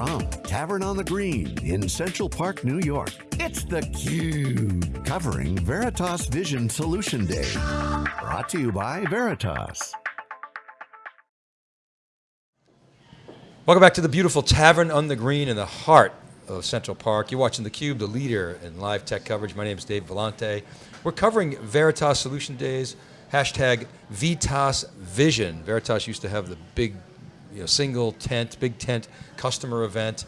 From Tavern on the Green in Central Park, New York, it's theCUBE, covering Veritas Vision Solution Day. Brought to you by Veritas. Welcome back to the beautiful Tavern on the Green in the heart of Central Park. You're watching theCUBE, the leader in live tech coverage. My name is Dave Vellante. We're covering Veritas Solution Days, hashtag Veritas Vision. Veritas used to have the big you know, single tent, big tent customer event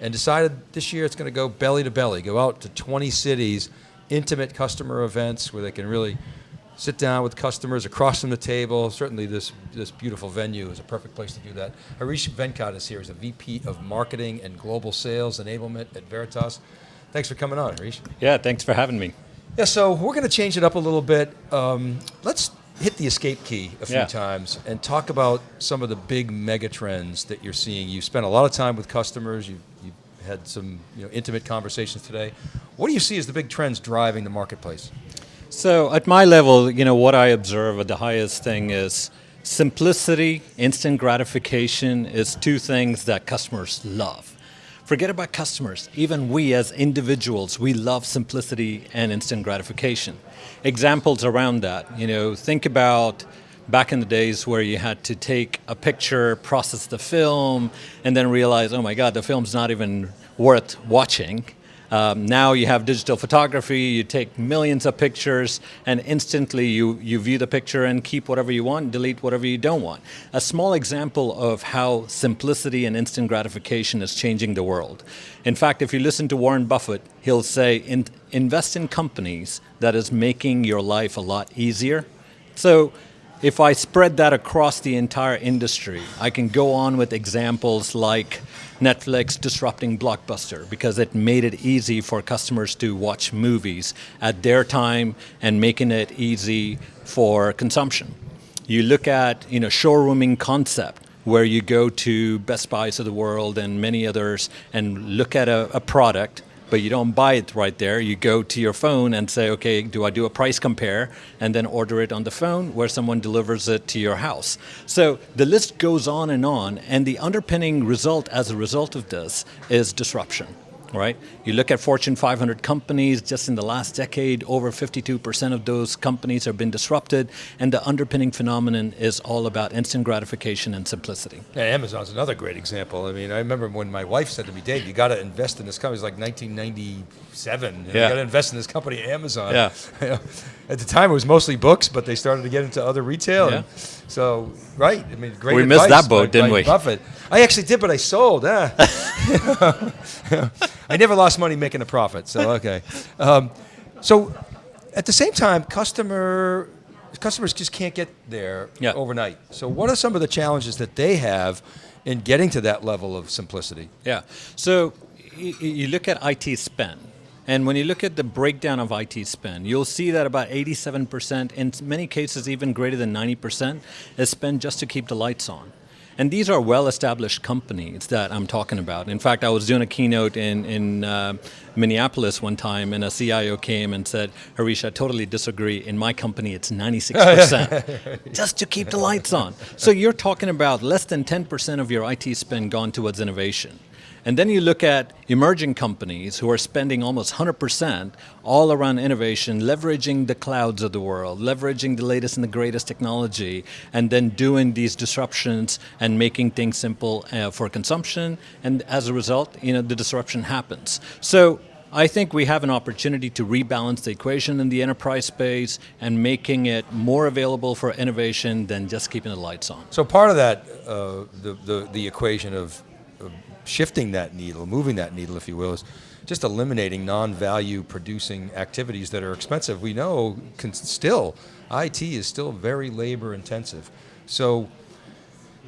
and decided this year it's going to go belly to belly, go out to 20 cities, intimate customer events where they can really sit down with customers across from the table. Certainly this, this beautiful venue is a perfect place to do that. Harish Venkat is here as a VP of Marketing and Global Sales Enablement at Veritas. Thanks for coming on, Harish. Yeah, thanks for having me. Yeah, so we're going to change it up a little bit. Um, let's hit the escape key a few yeah. times and talk about some of the big mega trends that you're seeing. You've spent a lot of time with customers, you've, you've had some you know, intimate conversations today. What do you see as the big trends driving the marketplace? So at my level, you know, what I observe at the highest thing is simplicity, instant gratification is two things that customers love. Forget about customers. Even we as individuals, we love simplicity and instant gratification. Examples around that, you know, think about back in the days where you had to take a picture, process the film, and then realize, oh my God, the film's not even worth watching. Um, now you have digital photography, you take millions of pictures and instantly you, you view the picture and keep whatever you want, delete whatever you don't want. A small example of how simplicity and instant gratification is changing the world. In fact, if you listen to Warren Buffett, he'll say, in, invest in companies that is making your life a lot easier. So if I spread that across the entire industry, I can go on with examples like Netflix disrupting Blockbuster because it made it easy for customers to watch movies at their time and making it easy for consumption. You look at you know, showrooming concept where you go to Best Buys of the world and many others and look at a, a product but you don't buy it right there. You go to your phone and say, okay, do I do a price compare? And then order it on the phone where someone delivers it to your house. So the list goes on and on, and the underpinning result as a result of this is disruption right? You look at Fortune 500 companies, just in the last decade, over 52% of those companies have been disrupted, and the underpinning phenomenon is all about instant gratification and simplicity. Yeah, Amazon's another great example. I mean, I remember when my wife said to me, Dave, you got to invest in this company. It was like 1997. You, yeah. you got to invest in this company, Amazon. Yeah. At the time, it was mostly books, but they started to get into other retail. Yeah. so, right, I mean, great We advice missed that boat, didn't we? Buffett. I actually did, but I sold. Eh. I never lost money making a profit, so okay. Um, so at the same time, customer customers just can't get there yeah. overnight. So what are some of the challenges that they have in getting to that level of simplicity? Yeah, so you look at IT spend, and when you look at the breakdown of IT spend, you'll see that about 87%, in many cases even greater than 90%, is spent just to keep the lights on. And these are well-established companies that I'm talking about. In fact, I was doing a keynote in, in uh, Minneapolis one time and a CIO came and said, Harish, I totally disagree. In my company, it's 96%, just to keep the lights on. So you're talking about less than 10% of your IT spend gone towards innovation. And then you look at emerging companies who are spending almost 100% all around innovation, leveraging the clouds of the world, leveraging the latest and the greatest technology, and then doing these disruptions and making things simple uh, for consumption. And as a result, you know, the disruption happens. So I think we have an opportunity to rebalance the equation in the enterprise space and making it more available for innovation than just keeping the lights on. So part of that, uh, the, the, the equation of shifting that needle, moving that needle, if you will, is just eliminating non-value producing activities that are expensive. We know can still, IT is still very labor intensive. So,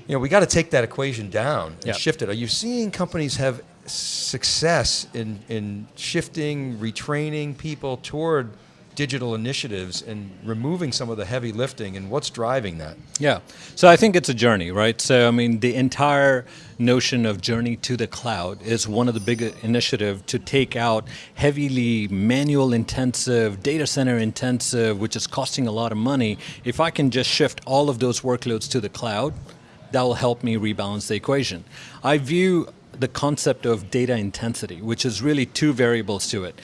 you know, we got to take that equation down and yep. shift it. Are you seeing companies have success in, in shifting, retraining people toward digital initiatives and removing some of the heavy lifting and what's driving that? Yeah, so I think it's a journey, right? So I mean, the entire notion of journey to the cloud is one of the big initiatives to take out heavily manual intensive, data center intensive, which is costing a lot of money. If I can just shift all of those workloads to the cloud, that will help me rebalance the equation. I view the concept of data intensity, which is really two variables to it.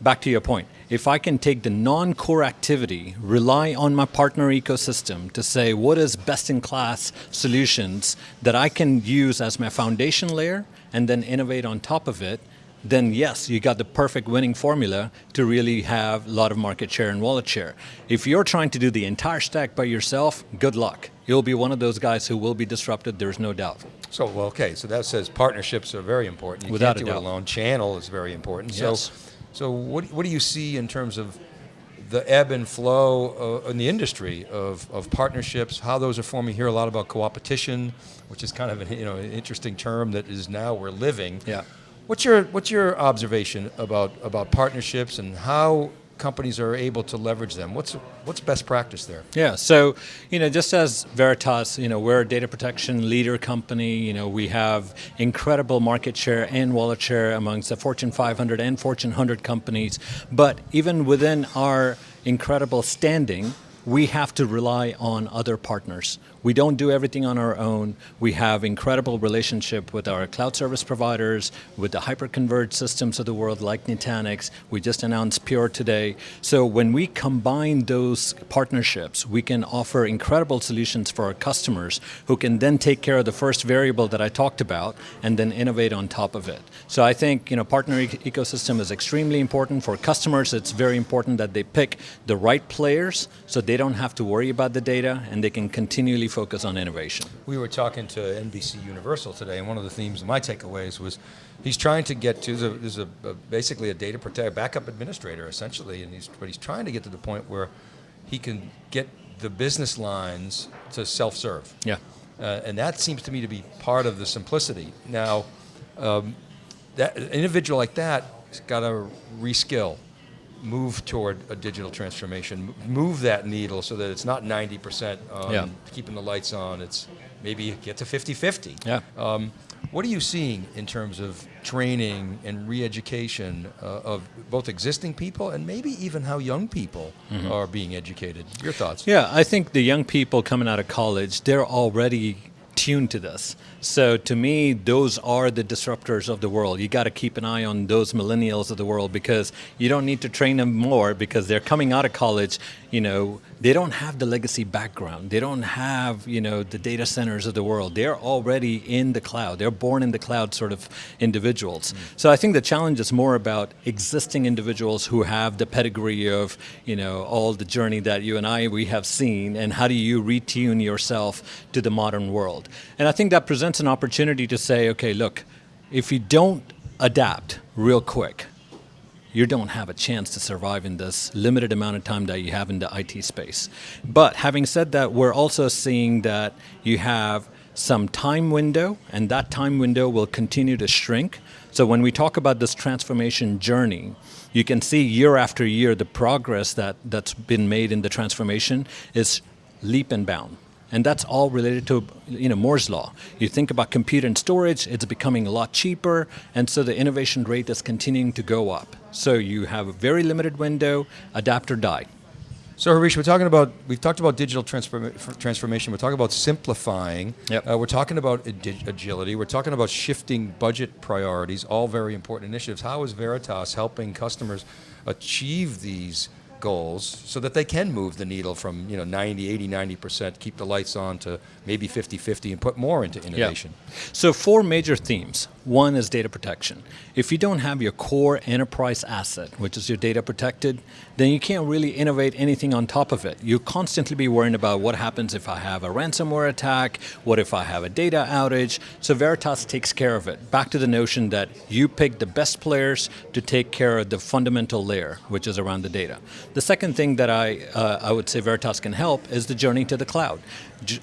Back to your point, if I can take the non-core activity, rely on my partner ecosystem to say what is best-in-class solutions that I can use as my foundation layer and then innovate on top of it, then yes, you got the perfect winning formula to really have a lot of market share and wallet share. If you're trying to do the entire stack by yourself, good luck. You'll be one of those guys who will be disrupted, there's no doubt. So, well, okay, so that says partnerships are very important. You Without can't a do it doubt. alone. Channel is very important. Yes. So, so what, what do you see in terms of the ebb and flow uh, in the industry of, of partnerships, how those are forming? You hear a lot about co-opetition, which is kind of an, you know, an interesting term that is now we're living. Yeah. What's your, what's your observation about, about partnerships and how companies are able to leverage them? What's, what's best practice there? Yeah, so you know, just as Veritas, you know, we're a data protection leader company. You know, we have incredible market share and wallet share amongst the Fortune 500 and Fortune 100 companies. But even within our incredible standing, we have to rely on other partners. We don't do everything on our own. We have incredible relationship with our cloud service providers, with the hyperconverged systems of the world like Nutanix. We just announced Pure today. So when we combine those partnerships, we can offer incredible solutions for our customers who can then take care of the first variable that I talked about and then innovate on top of it. So I think you know partner e- ecosystem is extremely important for customers. It's very important that they pick the right players so they don't have to worry about the data and they can continually focus on innovation. We were talking to NBC Universal today, and one of the themes of my takeaways was he's trying to get to the, there's a, a basically a data protect backup administrator essentially, and he's but he's trying to get to the point where he can get the business lines to self-serve. Yeah. Uh, and that seems to me to be part of the simplicity. Now, um, that an individual like that has got to reskill, move toward a digital transformation, move that needle so that it's not 90% on Yeah. keeping the lights on. It's maybe get to 50-50. Yeah. Um, what are you seeing in terms of training and re-education uh, of both existing people and maybe even how young people are being educated? Your thoughts? Yeah, I think the young people coming out of college, they're already tuned to this. So to me, those are the disruptors of the world. You got to keep an eye on those millennials of the world because you don't need to train them more because they're coming out of college, you know, they don't have the legacy background. They don't have, you know, the data centers of the world. They're already in the cloud. They're born in the cloud sort of individuals. Mm. So I think the challenge is more about existing individuals who have the pedigree of, you know, all the journey that you and I we have seen and how do you retune yourself to the modern world. And I think that presents an opportunity to say, okay, look, if you don't adapt real quick, you don't have a chance to survive in this limited amount of time that you have in the IT space. But having said that, we're also seeing that you have some time window, and that time window will continue to shrink. So when we talk about this transformation journey, you can see year after year the progress that, that's been made in the transformation is leap and bound. And that's all related to you know Moore's law. You think about compute and storage, it's becoming a lot cheaper, and so the innovation rate is continuing to go up. So you have a very limited window, adapt or die. So Harish, we're talking about we've talked about digital transform- transformation. We're talking about simplifying. Yep. Uh, we're talking about agi- agility. We're talking about shifting budget priorities. All very important initiatives. How is Veritas helping customers achieve these goals so that they can move the needle from you know 90, 80, 90 percent, keep the lights on to maybe 50, 50, and put more into innovation. So four major themes. One is data protection. If you don't have your core enterprise asset, which is your data protected, then you can't really innovate anything on top of it. You constantly be worrying about what happens if I have a ransomware attack, what if I have a data outage. So Veritas takes care of it. Back to the notion that you pick the best players to take care of the fundamental layer, which is around the data. The second thing that I, uh, I would say Veritas can help is the journey to the cloud.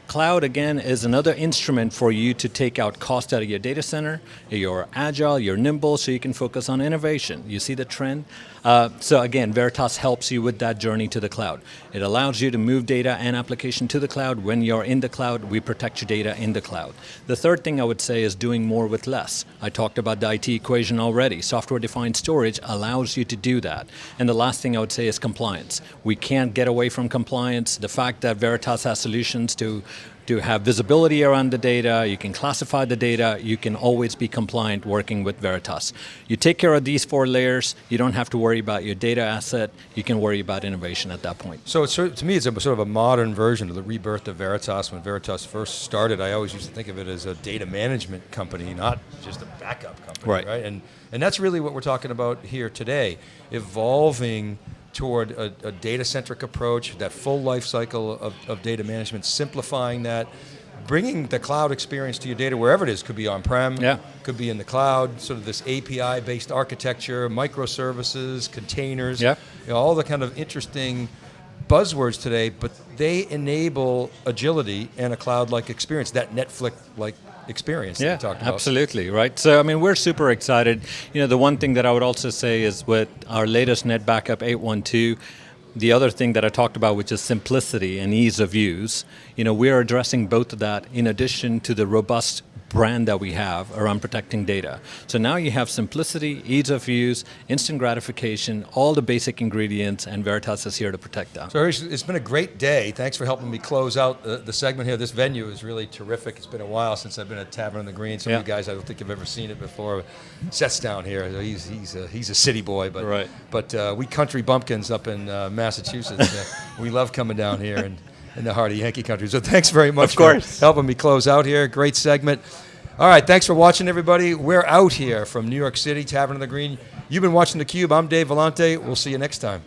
Cloud, again, is another instrument for you to take out cost out of your data center. You're agile, you're nimble, so you can focus on innovation. You see the trend? Uh, so again, Veritas helps you with that journey to the cloud. It allows you to move data and application to the cloud. When you're in the cloud, we protect your data in the cloud. The third thing I would say is doing more with less. I talked about the IT equation already. Software-defined storage allows you to do that. And the last thing I would say is. We can't get away from compliance. The fact that Veritas has solutions to to have visibility around the data, you can classify the data, you can always be compliant working with Veritas. You take care of these four layers, you don't have to worry about your data asset, you can worry about innovation at that point. So it's, to me, it's a sort of a modern version of the rebirth of Veritas. When Veritas first started, I always used to think of it as a data management company, not just a backup company, Right. right? And and that's really what we're talking about here today, evolving toward a, a data-centric approach, that full life cycle of, of data management, simplifying that, bringing the cloud experience to your data wherever it is. Could be on-prem, Yeah. could be in the cloud. Sort of this API-based architecture, microservices, containers Yeah. you know, all the kind of interesting buzzwords today, but they enable agility and a cloud-like experience, that Netflix-like experience that Yeah, you talked about. absolutely, right? So, I mean, we're super excited. You know, the one thing that I would also say is with our latest NetBackup 812, the other thing that I talked about, which is simplicity and ease of use, you know, we're addressing both of that in addition to the robust brand that we have around protecting data. So now you have simplicity, ease of use, instant gratification, all the basic ingredients, and Veritas is here to protect that. So Harish, it's been a great day. Thanks for helping me close out the, the segment here. This venue is really terrific. It's been a while since I've been at Tavern on the Green. Some Yeah. of you guys, I don't think you've ever seen it before. Seth's down here. He's, he's, a, he's a city boy, but Right. but uh, we country bumpkins up in uh, Massachusetts, uh, we love coming down here and in the heart of Yankee country. So thanks very much Of course. for helping me close out here. Great segment. All right, thanks for watching, everybody. We're out here from New York City, Tavern on the Green. You've been watching theCUBE. I'm Dave Vellante. We'll see you next time.